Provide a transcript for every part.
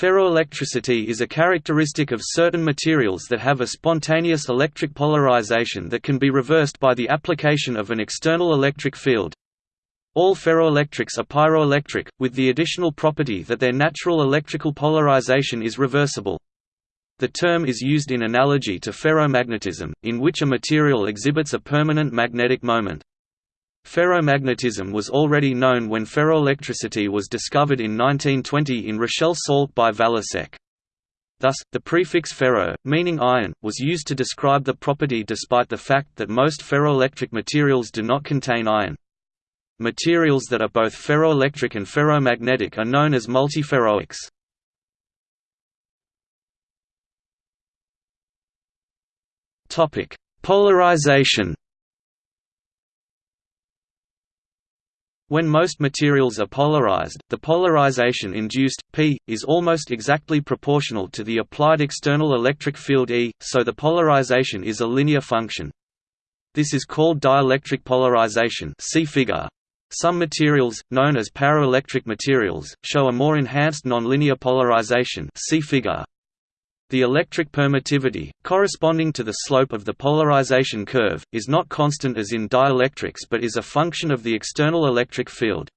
Ferroelectricity is a characteristic of certain materials that have a spontaneous electric polarization that can be reversed by the application of an external electric field. All ferroelectrics are pyroelectric, with the additional property that their natural electrical polarization is reversible. The term is used in analogy to ferromagnetism, in which a material exhibits a permanent magnetic moment. Ferromagnetism was already known when ferroelectricity was discovered in 1920 in Rochelle salt by Valasek. Thus, the prefix ferro, meaning iron, was used to describe the property despite the fact that most ferroelectric materials do not contain iron. Materials that are both ferroelectric and ferromagnetic are known as multiferroics. Polarization When most materials are polarized, the polarization induced, P, is almost exactly proportional to the applied external electric field E, so the polarization is a linear function. This is called dielectric polarization see figure. Some materials, known as paraelectric materials, show a more enhanced nonlinear polarization see figure. The electric permittivity, corresponding to the slope of the polarization curve, is not constant as in dielectrics but is a function of the external electric field.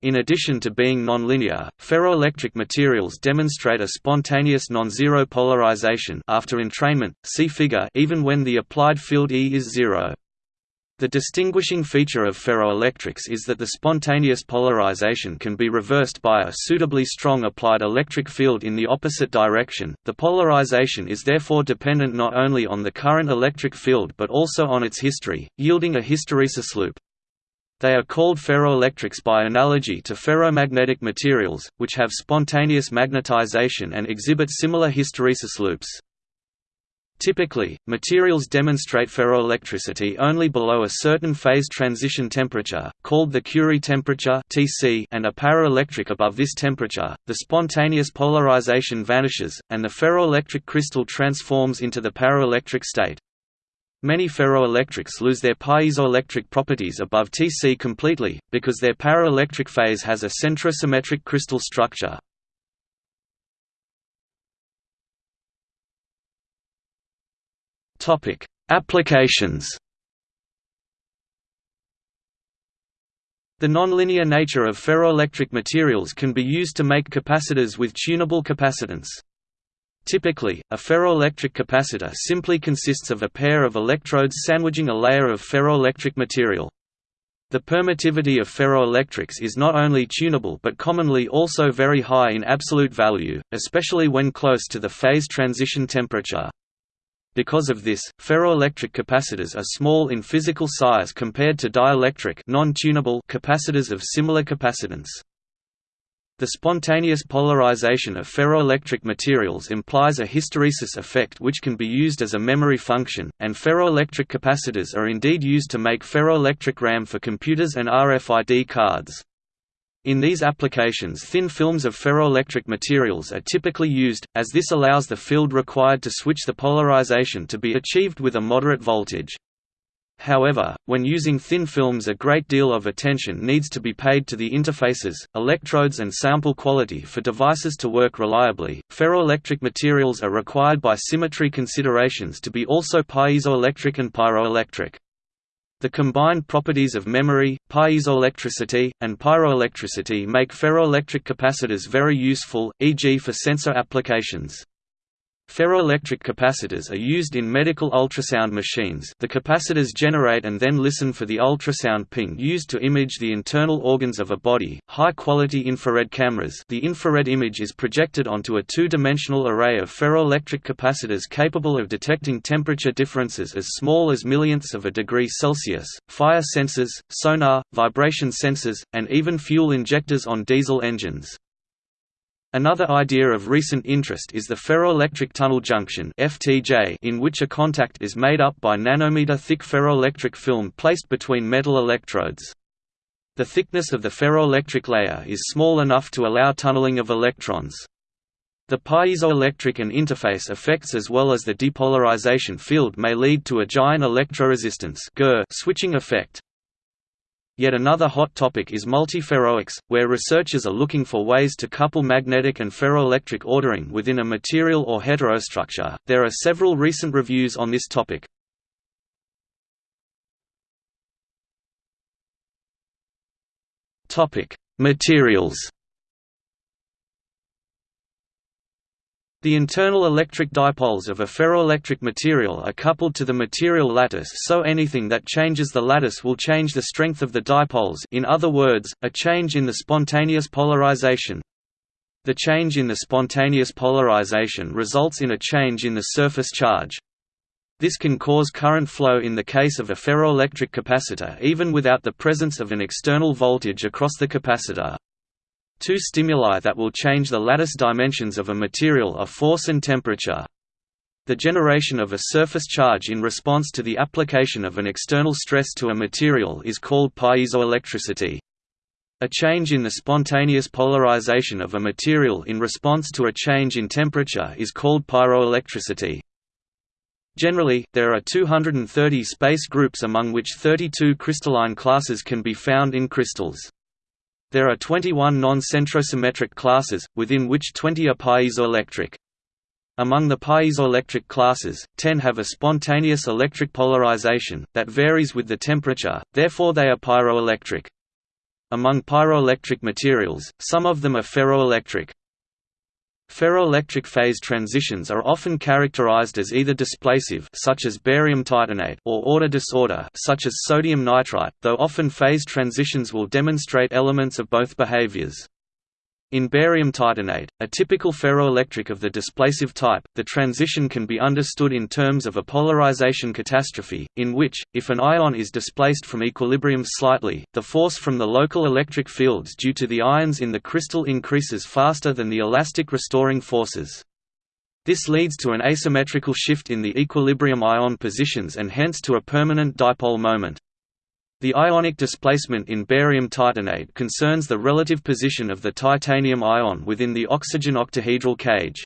In addition to being nonlinear, ferroelectric materials demonstrate a spontaneous non-zero polarization after entrainment, see figure even when the applied field E is zero. The distinguishing feature of ferroelectrics is that the spontaneous polarization can be reversed by a suitably strong applied electric field in the opposite direction. The polarization is therefore dependent not only on the current electric field but also on its history, yielding a hysteresis loop. They are called ferroelectrics by analogy to ferromagnetic materials, which have spontaneous magnetization and exhibit similar hysteresis loops. Typically, materials demonstrate ferroelectricity only below a certain phase transition temperature, called the Curie temperature (Tc), and are paraelectric above this temperature. The spontaneous polarization vanishes, and the ferroelectric crystal transforms into the paraelectric state. Many ferroelectrics lose their piezoelectric properties above Tc completely, because their paraelectric phase has a centrosymmetric crystal structure. Topic: Applications. The nonlinear nature of ferroelectric materials can be used to make capacitors with tunable capacitance. Typically, a ferroelectric capacitor simply consists of a pair of electrodes sandwiching a layer of ferroelectric material. The permittivity of ferroelectrics is not only tunable but commonly also very high in absolute value, especially when close to the phase transition temperature. Because of this, ferroelectric capacitors are small in physical size compared to dielectric capacitors of similar capacitance. The spontaneous polarization of ferroelectric materials implies a hysteresis effect which can be used as a memory function, and ferroelectric capacitors are indeed used to make ferroelectric RAM for computers and RFID cards. In these applications thin films of ferroelectric materials are typically used, as this allows the field required to switch the polarization to be achieved with a moderate voltage. However, when using thin films a great deal of attention needs to be paid to the interfaces, electrodes and sample quality for devices to work reliably. Ferroelectric materials are required by symmetry considerations to be also piezoelectric and pyroelectric. The combined properties of memory, piezoelectricity, and pyroelectricity make ferroelectric capacitors very useful, e.g. for sensor applications. Ferroelectric capacitors are used in medical ultrasound machines the capacitors generate and then listen for the ultrasound ping used to image the internal organs of a body. High-quality infrared cameras the infrared image is projected onto a two-dimensional array of ferroelectric capacitors capable of detecting temperature differences as small as millionths of a degree Celsius, fire sensors, sonar, vibration sensors, and even fuel injectors on diesel engines. Another idea of recent interest is the ferroelectric tunnel junction in which a contact is made up by nanometer-thick ferroelectric film placed between metal electrodes. The thickness of the ferroelectric layer is small enough to allow tunneling of electrons. The piezoelectric and interface effects as well as the depolarization field may lead to a giant electroresistance switching effect. Yet another hot topic is multiferroics, where researchers are looking for ways to couple magnetic and ferroelectric ordering within a material or heterostructure. There are several recent reviews on this topic. Topic: Materials. The internal electric dipoles of a ferroelectric material are coupled to the material lattice so anything that changes the lattice will change the strength of the dipoles in other words, a change in the spontaneous polarization. The change in the spontaneous polarization results in a change in the surface charge. This can cause current flow in the case of a ferroelectric capacitor even without the presence of an external voltage across the capacitor. Two stimuli that will change the lattice dimensions of a material are force and temperature. The generation of a surface charge in response to the application of an external stress to a material is called piezoelectricity. A change in the spontaneous polarization of a material in response to a change in temperature is called pyroelectricity. Generally, there are 230 space groups among which 32 crystalline classes can be found in crystals. There are 21 non-centrosymmetric classes, within which 20 are piezoelectric. Among the piezoelectric classes, 10 have a spontaneous electric polarization, that varies with the temperature, therefore they are pyroelectric. Among pyroelectric materials, some of them are ferroelectric. Ferroelectric phase transitions are often characterized as either displacive such as barium titanate or order disorder such as sodium nitrite, though often phase transitions will demonstrate elements of both behaviors. In barium titanate, a typical ferroelectric of the displacive type, the transition can be understood in terms of a polarization catastrophe, in which, if an ion is displaced from equilibrium slightly, the force from the local electric fields due to the ions in the crystal increases faster than the elastic restoring forces. This leads to an asymmetrical shift in the equilibrium ion positions and hence to a permanent dipole moment. The ionic displacement in barium titanate concerns the relative position of the titanium ion within the oxygen octahedral cage.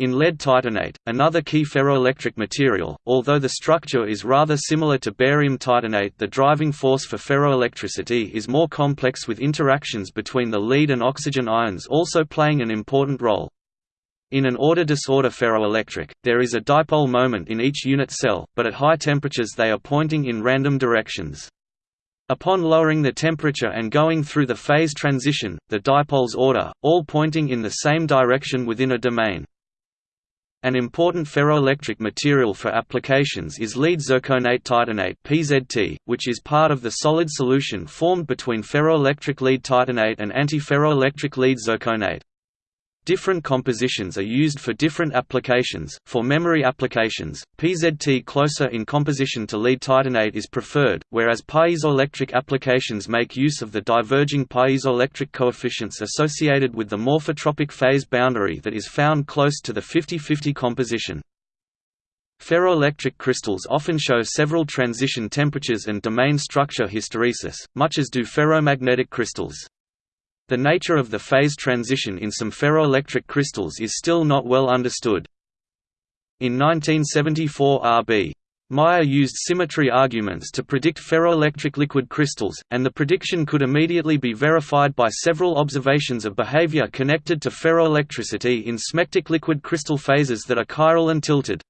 In lead titanate, another key ferroelectric material, although the structure is rather similar to barium titanate the driving force for ferroelectricity is more complex with interactions between the lead and oxygen ions also playing an important role. In an order disorder ferroelectric, there is a dipole moment in each unit cell, but at high temperatures they are pointing in random directions. Upon lowering the temperature and going through the phase transition, the dipoles order, all pointing in the same direction within a domain. An important ferroelectric material for applications is lead zirconate titanate (PZT), which is part of the solid solution formed between ferroelectric lead titanate and antiferroelectric lead zirconate. Different compositions are used for different applications. For memory applications, PZT closer in composition to lead titanate is preferred, whereas piezoelectric applications make use of the diverging piezoelectric coefficients associated with the morphotropic phase boundary that is found close to the 50-50 composition. Ferroelectric crystals often show several transition temperatures and domain structure hysteresis, much as do ferromagnetic crystals. The nature of the phase transition in some ferroelectric crystals is still not well understood. In 1974 R.B. Meyer used symmetry arguments to predict ferroelectric liquid crystals, and the prediction could immediately be verified by several observations of behavior connected to ferroelectricity in smectic liquid crystal phases that are chiral and tilted.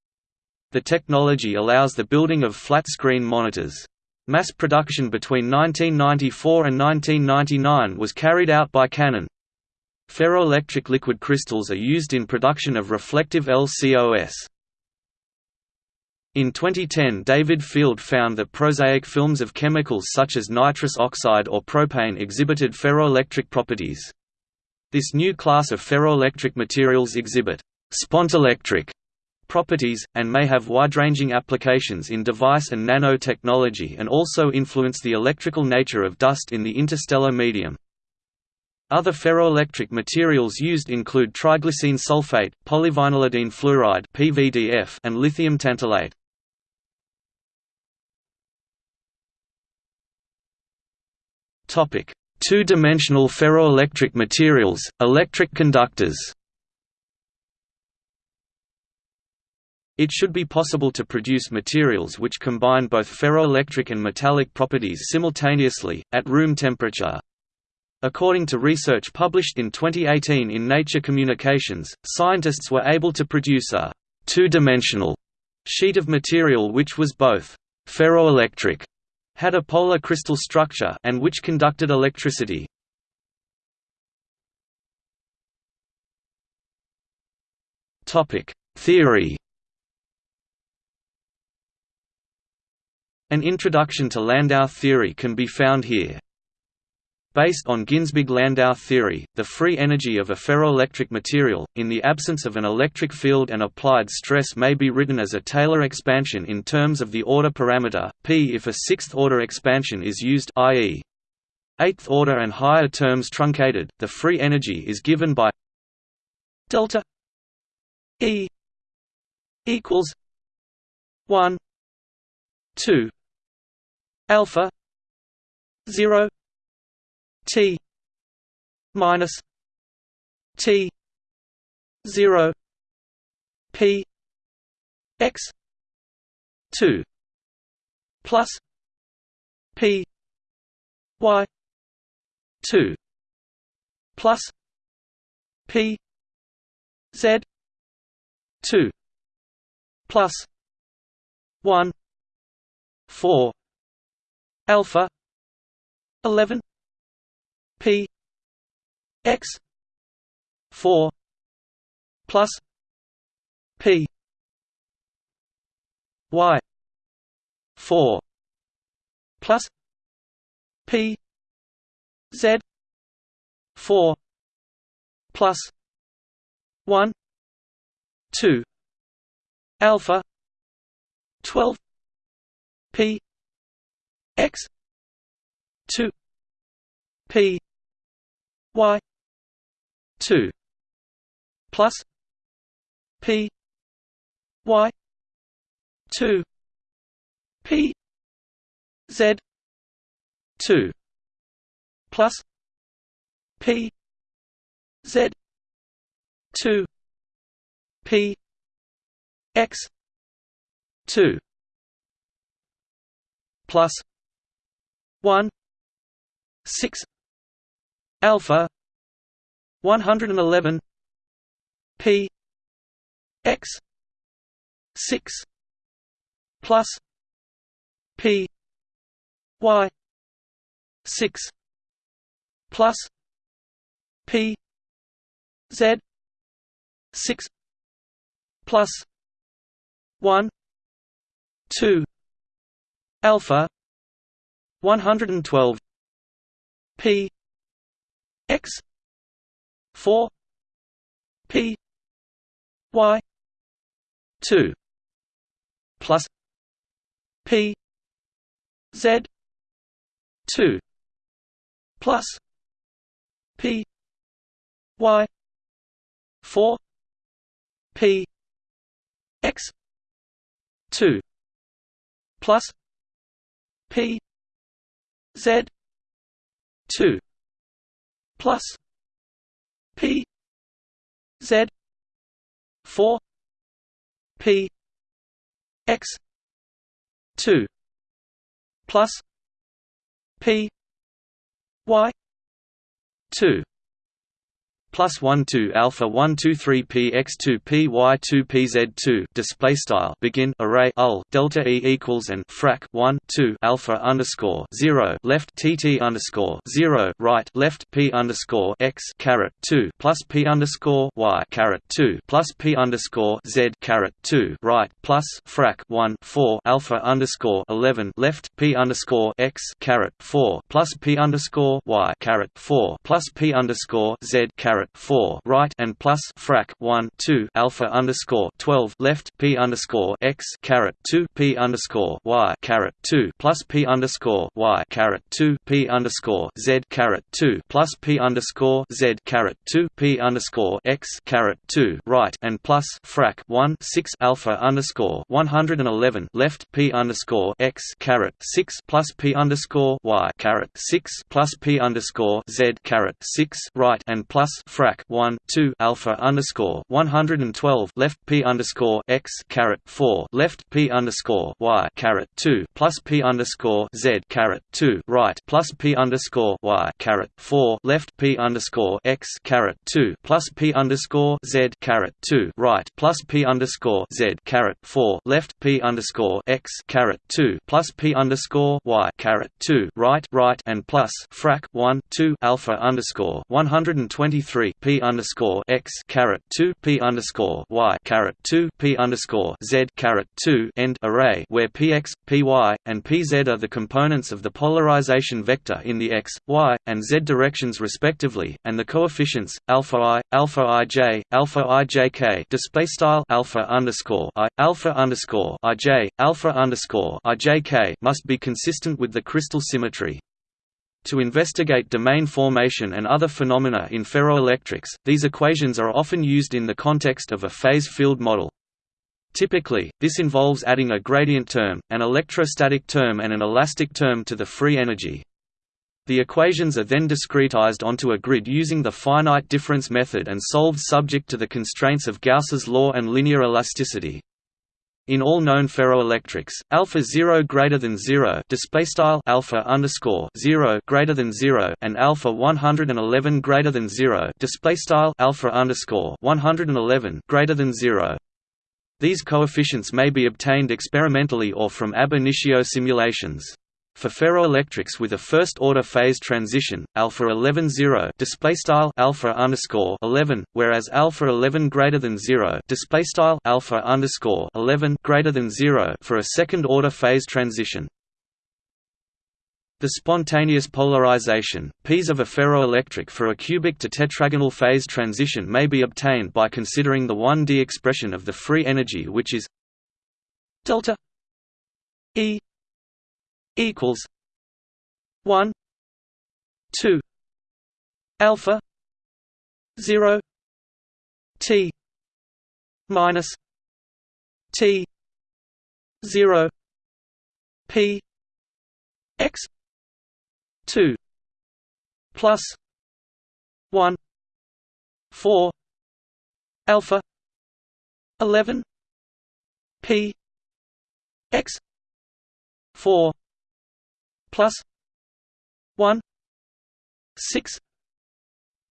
The technology allows the building of flat-screen monitors. Mass production between 1994 and 1999 was carried out by Canon. Ferroelectric liquid crystals are used in production of reflective LCOS. In 2010 David Field found that prosaic films of chemicals such as nitrous oxide or propane exhibited ferroelectric properties. This new class of ferroelectric materials exhibit spontelectric properties, and may have wide-ranging applications in device and nanotechnology and also influence the electrical nature of dust in the interstellar medium. Other ferroelectric materials used include triglycine sulfate, polyvinylidene fluoride (PVDF), and lithium tantalate. Topic: Two-dimensional ferroelectric materials, electric conductors. It should be possible to produce materials which combine both ferroelectric and metallic properties simultaneously, at room temperature. According to research published in 2018 in Nature Communications, scientists were able to produce a two-dimensional sheet of material which was both ferroelectric, had a polar crystal structure and which conducted electricity. Topic: Theory An introduction to Landau theory can be found here. Based on Ginzburg-Landau theory, the free energy of a ferroelectric material, in the absence of an electric field and applied stress may be written as a Taylor expansion in terms of the order parameter, p if a sixth-order expansion is used i.e. eighth order and higher terms truncated, the free energy is given by delta E equals 1 2 alpha 0 T minus T zero P X two plus P Y two plus P Z two plus one four alpha eleven P X four plus P Y four plus P Z four plus one two alpha twelve P X two P y 2 plus p y 2 p z 2 plus p z 2 p x 2 plus 1 6 alpha 111 p x 6 plus p y 6 plus p z 6 plus 1 2 alpha 112 p x 4 p y 2 plus p z 2 plus p y 4 p x 2 plus p z 2 plus p z 4 p x 2 plus p y 2 plus 1 2 alpha 1 2 3 p x 2 p y 2 p z 2 display style begin array ul delta e equals and frac 1 2 alpha underscore 0 left tt underscore 0 right left p underscore x caret 2 plus p underscore y caret 2 plus p underscore z caret 2 right plus frac 1 4 alpha underscore 11 left p underscore x caret 4 plus p underscore y caret 4 plus p underscore z caret caret 4 right and plus frac 1 2 alpha underscore 12 left p underscore x caret 2 p underscore y caret 2 plus p underscore y caret 2 p underscore z caret 2 plus p underscore z caret 2 p underscore x caret 2 right and plus frac 1 6 alpha underscore 111 left p underscore x caret 6 plus p underscore y caret 6 plus p underscore z caret 6 right and plus frac 1 2 alpha underscore 112 left p underscore x caret 4 left p underscore y caret 2 plus p underscore z caret 2 right plus p underscore y caret 4 left p underscore x caret 2 plus p underscore z caret 2 right plus p underscore z caret 4 left p underscore x caret 2 plus p underscore y caret 2 right right and plus frac 1 2 alpha underscore 123 p underscore x caret 2 p underscore y caret 2 p underscore z caret 2 end array where px, py, and pz are the components of the polarization vector in the x, y, and z directions respectively, and the coefficients alpha i, alpha ij, alpha ijk display style alpha underscore i, alpha underscore ij, alpha underscore ijk must be consistent with the crystal symmetry. To investigate domain formation and other phenomena in ferroelectrics, these equations are often used in the context of a phase field model. Typically, this involves adding a gradient term, an electrostatic term and an elastic term to the free energy. The equations are then discretized onto a grid using the finite difference method and solved subject to the constraints of Gauss's law and linear elasticity. In all known ferroelectrics, alpha 0 greater than 0 display style alpha underscore 0 greater than 0 and alpha 111 greater than 0 display style alpha underscore 111 greater than 0. These coefficients may be obtained experimentally or from ab initio simulations. For ferroelectrics with a first-order phase transition, alpha 11 0 display style alpha underscore 11, whereas alpha 11 greater than 0 display style alpha underscore 11 greater than 0 for a second-order phase transition. The spontaneous polarization, P's of a ferroelectric for a cubic to tetragonal phase transition may be obtained by considering the 1D expression of the free energy which is delta E equals one two alpha zero T minus T zero P X two plus one four alpha eleven P X four plus 1 6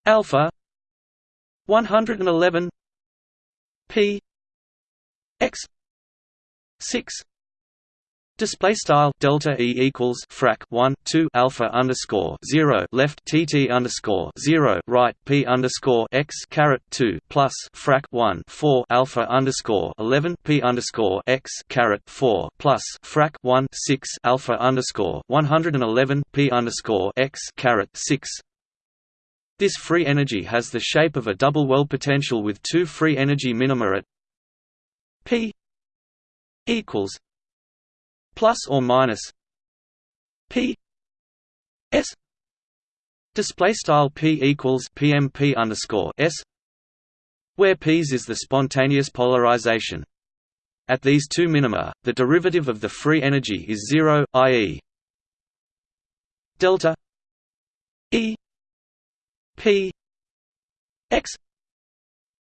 alpha 111 p x 6 Display style delta e equals frac 1 2 alpha underscore 0 left tt underscore 0 right p underscore x caret 2 plus frac 1 4 alpha underscore 11 p underscore x caret 4 plus frac 1 6 alpha underscore 111 p underscore x caret 6 this free energy has the shape of a double well potential with two free energy minima at p equals plus or minus p s display style p equals pmp underscore s where p's is the spontaneous polarization at these two minima the derivative of the free energy is zero i.e. delta e p x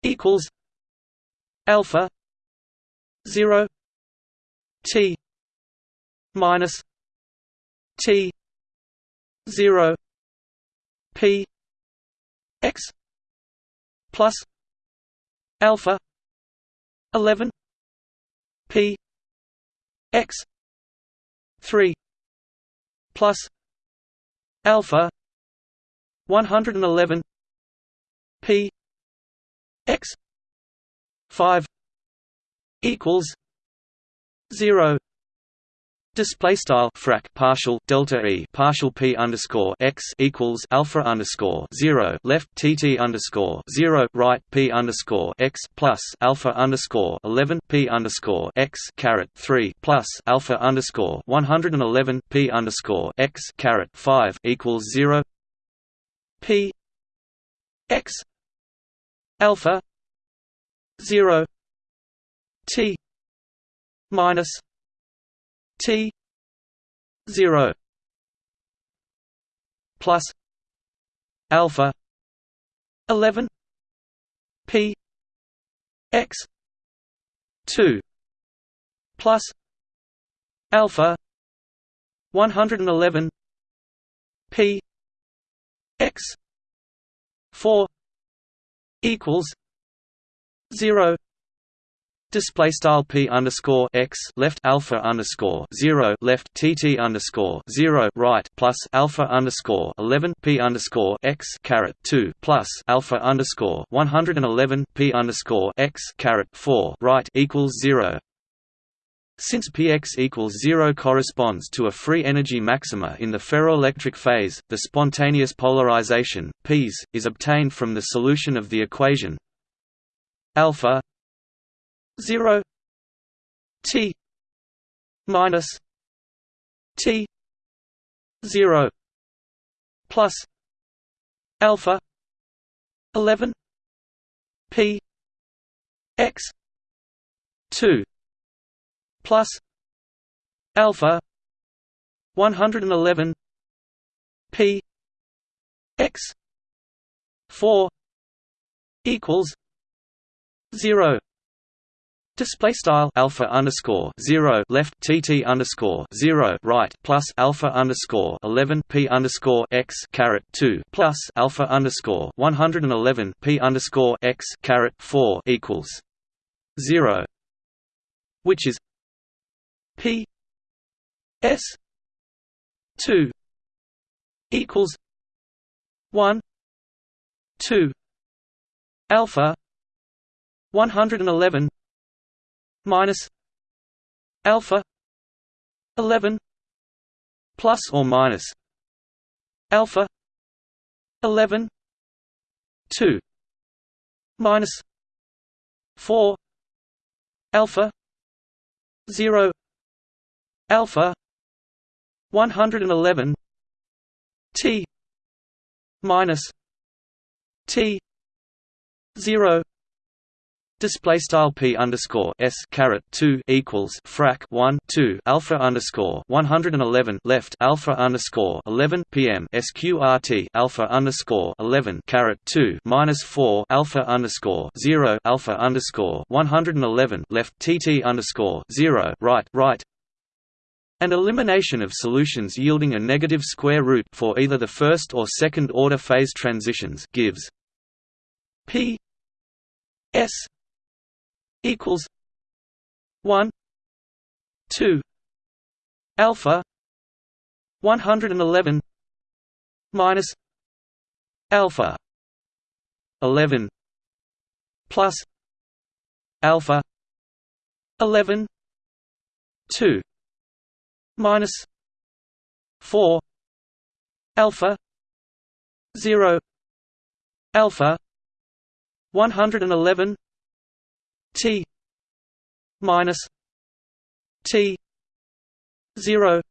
equals alpha 0 t minus T zero P X plus alpha eleven P X three plus alpha one hundred and eleven P X five equals zero Display style frac partial delta e partial p underscore x equals alpha underscore zero left tt underscore zero right p underscore x plus alpha underscore eleven p underscore x caret three plus alpha underscore one hundred and eleven p underscore x caret five equals zero p x alpha zero t minus T zero plus alpha 11 p x 2 plus alpha 111 p x 4 equals 0 Display style p underscore x left alpha underscore zero left tt underscore zero right plus alpha underscore eleven p underscore x caret two plus alpha underscore one hundred and eleven p underscore x caret four right equals zero. Since px equals zero corresponds to a free energy maxima in the ferroelectric phase, the spontaneous polarization Ps is obtained from the solution of the equation alpha 0 t minus t 0 plus alpha 11 p x 2 plus alpha 111 p x 4 equals 0 Display style alpha underscore zero left tt underscore zero right plus alpha underscore eleven p underscore x caret two plus alpha underscore one hundred and eleven p underscore x caret four equals zero, which is p s two equals one two alpha one hundred and eleven minus alpha 11 plus or minus alpha 11 2 minus 4 alpha 0 alpha 111 t minus t 0 Display style p underscore s caret two equals frac one two alpha underscore one hundred and eleven left alpha underscore eleven PM sqrt alpha underscore eleven caret two minus four alpha underscore zero alpha underscore one hundred and eleven left tt underscore zero. Right right. And elimination of solutions yielding a negative square root for either the first or second order phase transitions gives p s equals one two alpha one hundred and eleven minus alpha eleven plus alpha eleven two minus four alpha zero alpha one hundred and eleven T minus T zero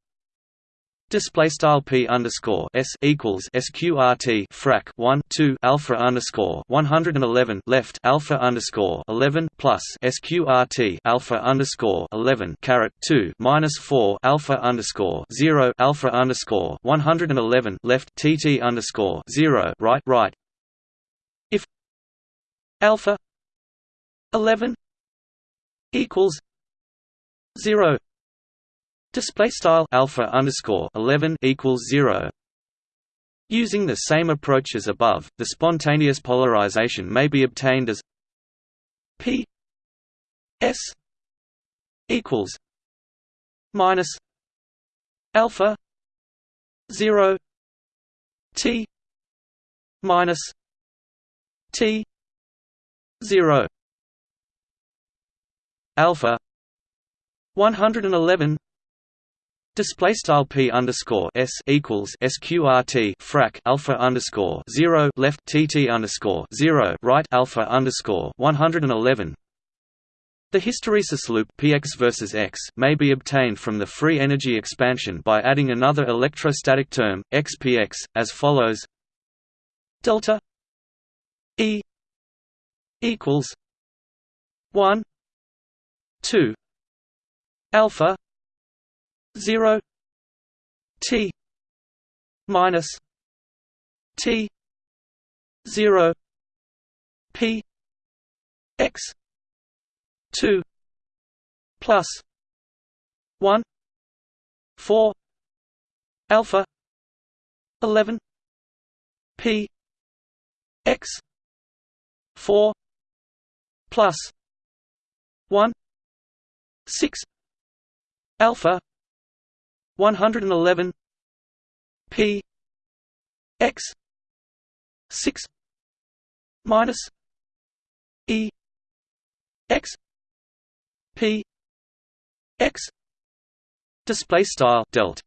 Display style p underscore s equals sqrt frac 1 2 alpha underscore 111 left alpha underscore 11 plus sqrt alpha underscore 11 caret 2 minus 4 alpha underscore 0 alpha underscore 111 left tt underscore 0 right right. If alpha 11 equals 0 display style alpha underscore 11 equals 0 using the same approach as above the spontaneous polarization may be obtained as p s equals minus alpha 0 t minus t 0 alpha 111 Display style p underscore s equals sqrt frac alpha underscore zero left tt underscore zero right alpha underscore one hundred and eleven. The hysteresis loop px versus x may be obtained from the free energy expansion by adding another electrostatic term xpx as follows: delta e equals one 2 alpha 0 t minus t 0 p x 2 plus 1 4 alpha 11 p x 4 plus 1 6 alpha 111 p x 6 minus e x p x display style delt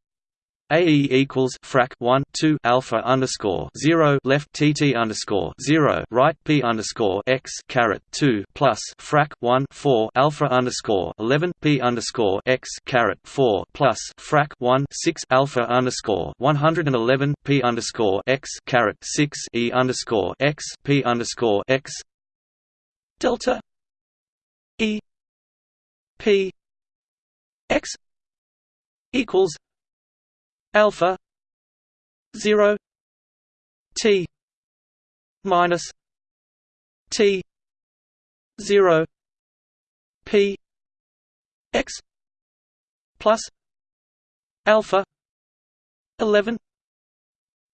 AE equals frac 1 2 alpha underscore 0 left TT underscore 0 right P underscore X caret 2 plus frac 1 4 alpha underscore 11 P underscore X caret 4 plus frac 1 6 alpha underscore 111 P underscore X caret 6 E underscore X P underscore X. Delta E P X equals alpha 0 t minus t 0 p x plus alpha 11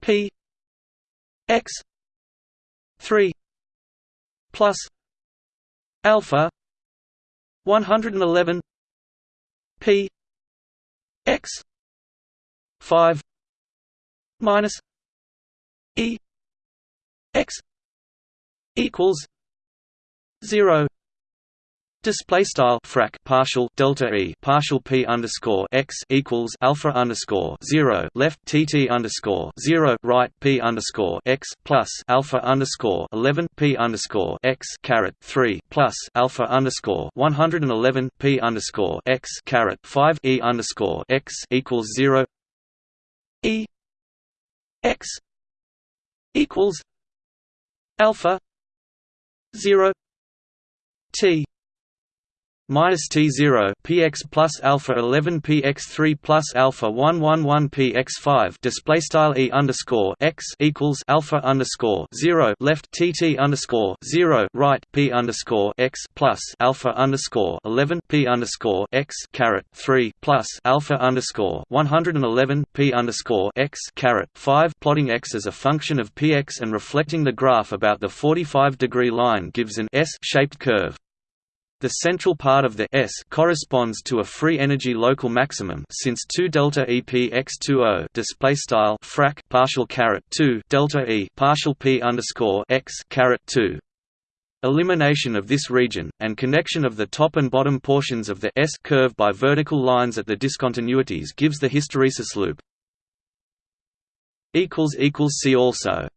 p x 3 plus alpha 111 p x 5 minus e x equals 0 Display style frac partial delta e partial p underscore x equals alpha underscore zero left tt underscore zero right p underscore x plus alpha underscore eleven p underscore x caret three plus alpha underscore one hundred and eleven p underscore x caret five e underscore x equals zero E X equals alpha zero T minus T0 px plus alpha 11 px3 plus alpha 111 px5 display style e underscore x equals alpha underscore 0 left tt underscore 0 right p underscore x plus alpha underscore 11 p underscore x caret 3 plus alpha underscore 111 p underscore x caret 5 plotting x as a function of px and reflecting the graph about the 45 degree line gives an S shaped curve. The central part of the S corresponds to a free energy local maximum since 2 delta E P x 20 display style frac partial caret 2 delta E partial P underscore x caret 2 Elimination of this region, and connection of the top and bottom portions of the S curve by vertical lines at the discontinuities gives the hysteresis loop. See also